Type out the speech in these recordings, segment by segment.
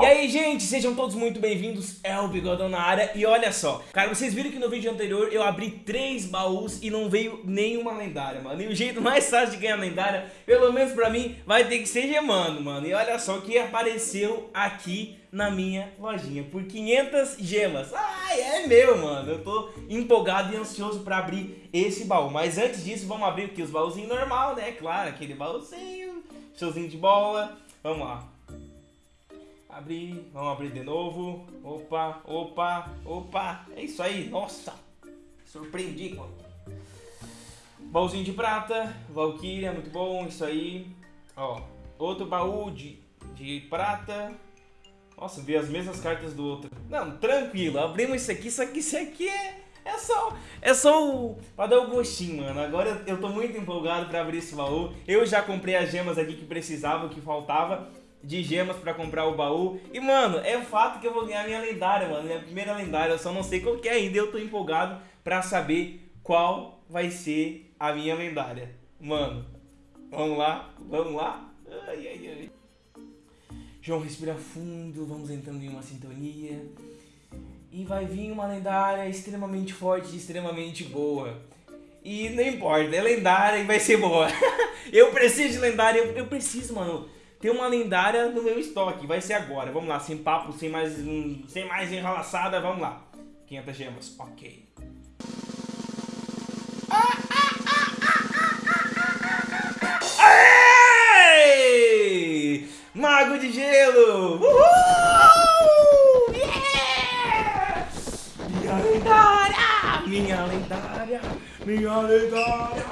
E aí, gente, sejam todos muito bem-vindos, é o Bigodão na área. E olha só, cara, vocês viram que no vídeo anterior eu abri três baús e não veio nenhuma lendária, mano. E o jeito mais fácil de ganhar lendária, pelo menos pra mim, vai ter que ser gemando, mano. E olha só o que apareceu aqui na minha lojinha por 500 gemas. Ai, é meu, mano, eu tô empolgado e ansioso pra abrir esse baú. Mas antes disso, vamos abrir aqui os baúzinhos normal, né, claro, aquele baúzinho, showzinho de bola. Vamos lá Abrir, vamos abrir de novo. Opa, opa, opa. É isso aí, nossa. Surpreendi, mano. Baúzinho de prata, Valkyria, muito bom, isso aí. Ó, outro baú de, de prata. Nossa, vi as mesmas cartas do outro. Não, tranquilo, abrimos isso aqui, isso aqui, isso aqui é... É só, é só o, pra dar o gostinho, mano. Agora eu tô muito empolgado pra abrir esse baú. Eu já comprei as gemas aqui que precisava, que faltava de gemas pra comprar o baú. E, mano, é fato que eu vou ganhar minha lendária, mano. Minha primeira lendária. Eu só não sei qual que é ainda. Eu tô empolgado pra saber qual vai ser a minha lendária. Mano, vamos lá, vamos lá. Ai, ai, ai. João, respira fundo. Vamos entrando em uma sintonia. E vai vir uma lendária extremamente forte extremamente boa. E não importa, é lendária e vai ser boa. eu preciso de lendária, eu, eu preciso, mano tem uma lendária no meu estoque. Vai ser agora. Vamos lá, sem papo, sem mais, sem mais enrolaçada. Vamos lá. 500 gemas. Ok. Mago de gelo! Uhul! Yeah! Minha lendária! Minha lendária! Minha lendária!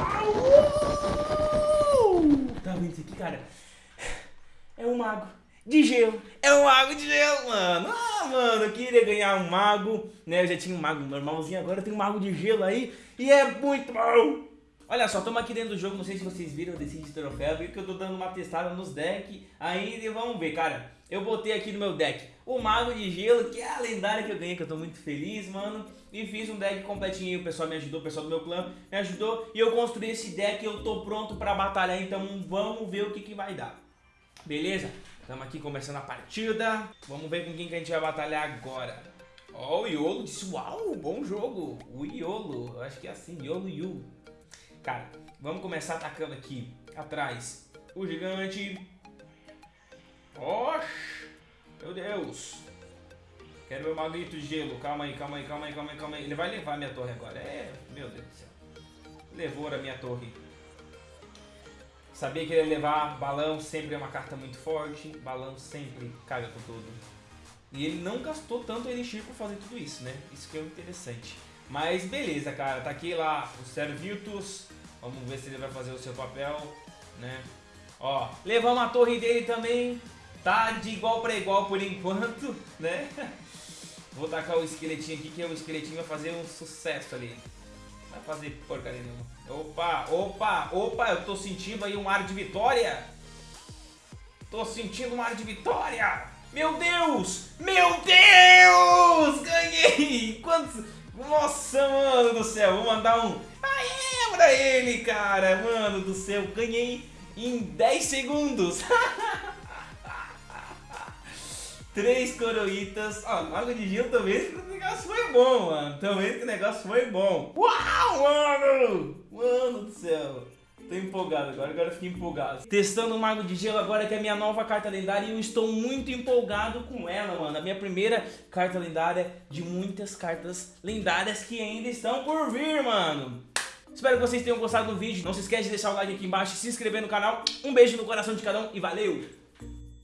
Uhul! Tá vendo isso aqui, cara? É um mago de gelo. É um mago de gelo, mano. Ah, mano, eu queria ganhar um mago, né? Eu já tinha um mago normalzinho, agora tenho um mago de gelo aí e é muito bom. Olha só, estamos aqui dentro do jogo, não sei se vocês viram, eu decidi troféu, viu que eu tô dando uma testada nos decks aí e vamos ver, cara. Eu botei aqui no meu deck o Mago de Gelo, que é a lendária que eu ganhei, que eu tô muito feliz, mano. E fiz um deck completinho, o pessoal me ajudou, o pessoal do meu clã me ajudou. E eu construí esse deck eu tô pronto pra batalhar, então vamos ver o que, que vai dar. Beleza? Estamos aqui começando a partida. Vamos ver com quem que a gente vai batalhar agora. Ó, oh, o Iolo disse, uau, bom jogo. O Iolo, acho que é assim, Iolo Yu. Cara, vamos começar atacando aqui, atrás. O gigante. Oxi, meu Deus. Quero meu magrito de gelo. Calma aí, calma aí, calma aí, calma aí, calma aí. Ele vai levar minha torre agora. É, meu Deus do céu. Levou a minha torre. Sabia que ele ia levar balão, sempre é uma carta muito forte. Balão sempre caga com tudo. E ele não gastou tanto Elixir pra fazer tudo isso, né? Isso que é interessante. Mas beleza, cara. Tá aqui lá o Servitus. Vamos ver se ele vai fazer o seu papel, né? Ó, levamos a torre dele também. Tá de igual para igual por enquanto, né? Vou tacar o esqueletinho aqui, que o esqueletinho vai fazer um sucesso ali. Vai fazer porcaria não. Opa, opa, opa, eu tô sentindo aí um ar de vitória. Tô sentindo um ar de vitória. Meu Deus, meu Deus, ganhei. Quantos... Nossa, mano do céu, vou mandar um aê pra ele, cara. Mano do céu, ganhei em 10 segundos. Três coroitas. Ó, Mago de Gil também o negócio foi bom, mano. Também o negócio foi bom. Uau, mano! Mano do céu. Tô empolgado agora, agora fiquei empolgado. Testando o Mago de Gelo agora, que é a minha nova carta lendária. E eu estou muito empolgado com ela, mano. A minha primeira carta lendária de muitas cartas lendárias que ainda estão por vir, mano. Espero que vocês tenham gostado do vídeo. Não se esquece de deixar o like aqui embaixo, se inscrever no canal. Um beijo no coração de cada um e valeu!